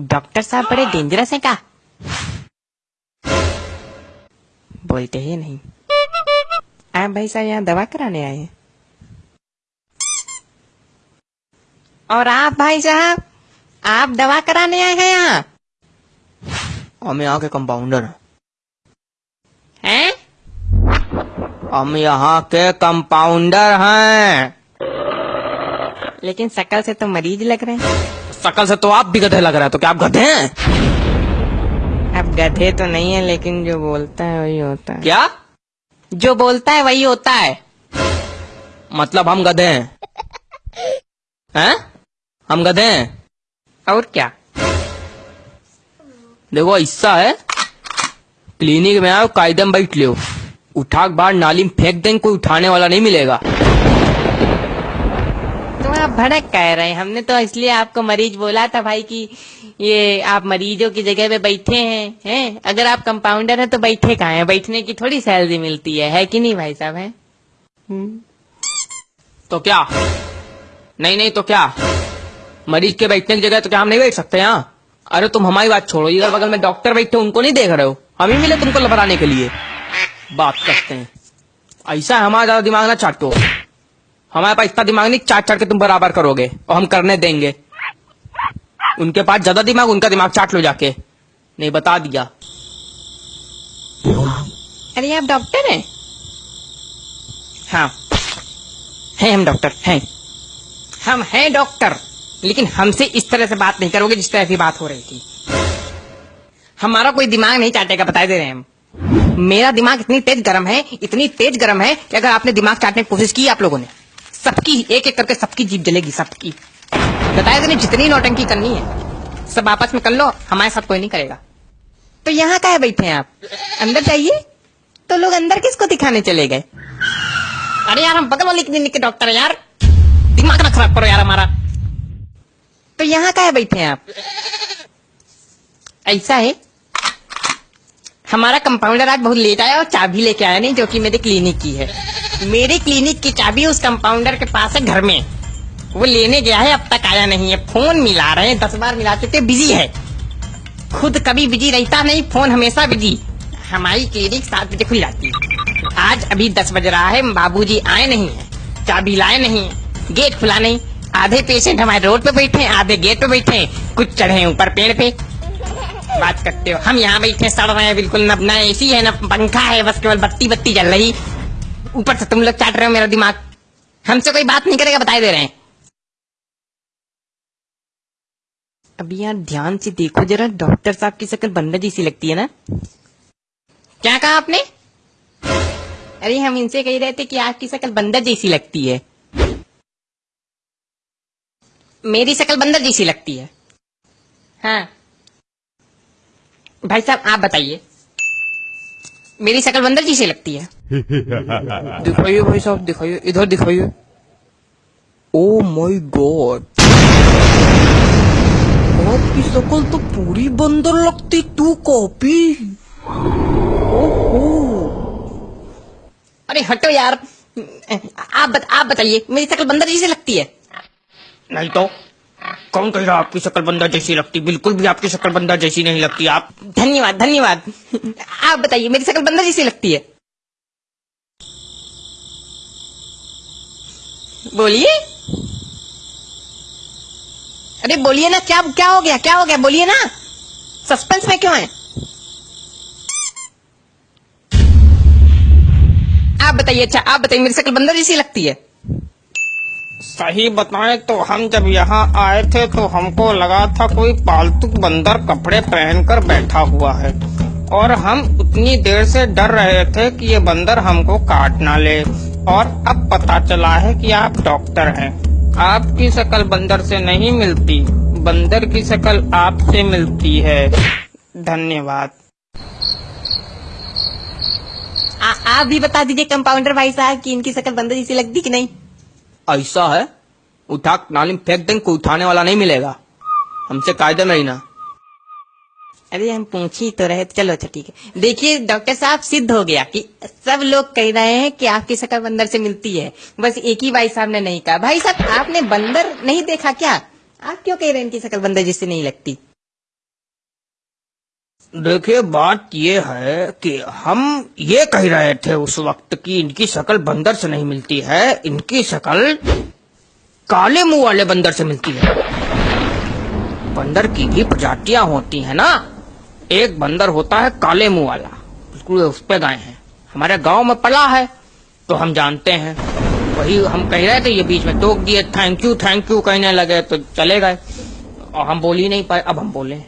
Doctor साहब बड़े dangerous हैं का बोलते ही नहीं। आप भाई साहब यहाँ दवा कराने आए हैं। और आप भाई साहब आप दवा कराने आए हैं यहाँ? हम यहाँ के कंपाउंडर हैं। हैं? हम यहाँ के कंपाउंडर हैं। लेकिन शकल से तो मरीज़ लग रहे हैं। शकल से तो आप भी गधे लग रहे हैं तो क्या आप गधे हैं? अब गधे तो नहीं है लेकिन जो बोलता है वही होता है। क्या? जो बोलता है वही होता है। मतलब हम गधे हैं। हैं? हम गधे हैं। और क्या? देखो ऐसा है। क्लिनिक में आओ कायदे में बैठ लियो। उठा बाहर नाली में फेंक देंगे कोई उठाने वाला नहीं मिलेगा। आप भड़क कह रहे हैं। हमने तो इसलिए आपको मरीज़ बोला था भाई कि ये आप मरीजों की जगह पे बैठे हैं हैं? अगर आप कंपाउंडर हैं तो बैठे कहा हैं? बैठने की थोड़ी सैलरी मिलती है। है कि नहीं भाई साहब है? तो क्या? नहीं नहीं तो क्या? मरीज़ के बैठने की जगह तो क्या हम नहीं बैठ सकते यहाँ अरे तुम हमारी बात छोड़ो। इधर बगल में डॉक्टर बैठे उनको नहीं देख रहे हो? हम ही मिले तुमको लबराने के लिए। बात करते हैं। ऐसा है हमारा ज़्यादा दिमाग ना चाटो हमारे पास इतना दिमाग नहीं चाट चाट के तुम बराबर करोगे और हम करने देंगे। उनके पास ज़्यादा दिमाग उनका दिमाग चाट लो जाके। नहीं बता दिया। अरे आप डॉक्टर हैं? हाँ। हैं हम डॉक्टर हैं। हम हैं डॉक्टर लेकिन हमसे इस तरह से बात नहीं करोगे जिस तरह की बात हो रही थी। हमारा कोई दिमाग नहीं चाटेगा बता दे रहे हैं हम। मेरा दिमाग इतनी तेज गर्म है इतनी तेज गर्म है कि अगर आपने दिमाग चाटने की कोशिश की आप लोगों ने। सबकी, एक एक करके सबकी जीप जलेगी, सबकी। बताया नहीं, जितनी नौटंकी करनी है, सब आपस में कर लो, हमारे साथ कोई नहीं करेगा। तो यहाँ का है बैठे हैं आप? अंदर जाइए। तो लोग अंदर किसको दिखाने चले गए? अरे यार, हम बगल वाली क्लिनिक के डॉक्टर है यार। दिमाग ना खराब करो यार हमारा। तो यहाँ का है बैठे आप? ऐसा है? हमारा कंपाउंडर आज बहुत लेट आया और चाबी लेके आया नहीं, जो कि मेरे क्लिनिक की है। मेरे क्लिनिक की चाबी उस कंपाउंडर के पास है घर में। वो लेने गया है, अब तक आया नहीं है। फ़ोन मिला रहे हैं, दस बार मिला चुके बिज़ी है। खुद कभी बिज़ी रहता नहीं फ़ोन हमेशा बिज़ी हमारी क्लिनिक सात बजे खुल जाती है। आज अभी दस बज रहा है, बाबूजी आए नहीं है। चाबी लाए नहीं गेट खुला नहीं। आधे पेशेंट हमारे रोड पे बैठे आधे गेट पे बैठे हैं। कुछ चढ़े ऊपर पेड़ पे। बात करते हो। हम यहाँ बैठे सड़ रहे हैं बिल्कुल न न एसी है न पंखा है बस केवल बत्ती बत्ती जल रही। ऊपर से तुम लोग चाट रहे हो मेरा दिमाग। हमसे कोई बात नहीं करेगा बताए दे रहे हैं। अभी यार ध्यान से देखो जरा डॉक्टर साहब की शक्ल बंदा जैसी लगती है ना। क्या कहा आपने? अरे हम इनसे कह रहे थे कि आपकी शक्ल बंदर जैसी लगती है। मेरी शक्ल बंदर जैसी लगती है। हाँ। भाई साहब आप बताइए। मेरी शक्ल बंदर जी से लगती है। दिखाइए भाई साहब दिखाइए इधर दिखाइए। ओ माय गॉड आपकी शक्ल तो पूरी बंदर लगती टू कॉपी अरे हटो यार। आप बत, आप बताइए मेरी शक्ल बंदर जैसी लगती है। नहीं तो कौन कह रहा आपकी शक्ल बंदर जैसी लगती। बिल्कुल भी आपकी शक्ल बंदर जैसी नहीं लगती। आप धन्यवाद धन्यवाद। आप बताइए, मेरी शक्ल बंदर जैसी लगती है? बोलिए। अरे बोलिए ना, क्या क्या हो गया, क्या हो गया? बोलिए ना। सस्पेंस में क्यों है? आप बताइए अच्छा आप बताइए, मेरी शक्ल बंदर जैसी लगती है? सही बताएँ तो हम जब यहाँ आए थे तो हमको लगा था कोई पालतू बंदर कपड़े पहनकर बैठा हुआ है। और हम उतनी देर से डर रहे थे कि ये बंदर हमको काट ना ले। और अब पता चला है कि आप डॉक्टर हैं। आपकी शक्ल बंदर से नहीं मिलती। बंदर की शक्ल आपसे मिलती है। धन्यवाद। आ, आप भी बता दीजिए कंपाउंडर भाई साहब कि इनकी शक्ल बंदर जैसी लगती कि नहीं? ऐसा है? उठा नाली में फेंक देंगे कोई उठाने वाला नहीं मिलेगा। हमसे कायदे में रहना अरे, हम पूछ तो रहे, चलो अच्छा ठीक है। देखिए, डॉक्टर साहब सिद्ध हो गया कि सब लोग कह रहे हैं कि आपकी शक्ल बंदर से मिलती है। बस एक ही भाई साहब ने नहीं कहा। भाई साहब, आपने बंदर नहीं देखा क्या? आप क्यों कह रहे हैं इनकी शक्ल बंदर जिससे नहीं लगती? देखिए, बात ये है कि हम ये कह रहे थे उस वक्त कि इनकी शक्ल बंदर से नहीं मिलती है, इनकी शक्ल काले मुँह वाले बंदर से मिलती है। बंदर की भी प्रजातियाँ होती है ना। एक बंदर होता है काले मुँह वाला। बिल्कुल उस पे गए हैं। हमारे गाँव में पला है तो हम जानते हैं। वही हम कह रहे थे ये बीच में टोक दिए थैंक यू थैंक यू कहने लगे तो चले गए। और हम बोल ही नहीं पाए, अब हम बोले।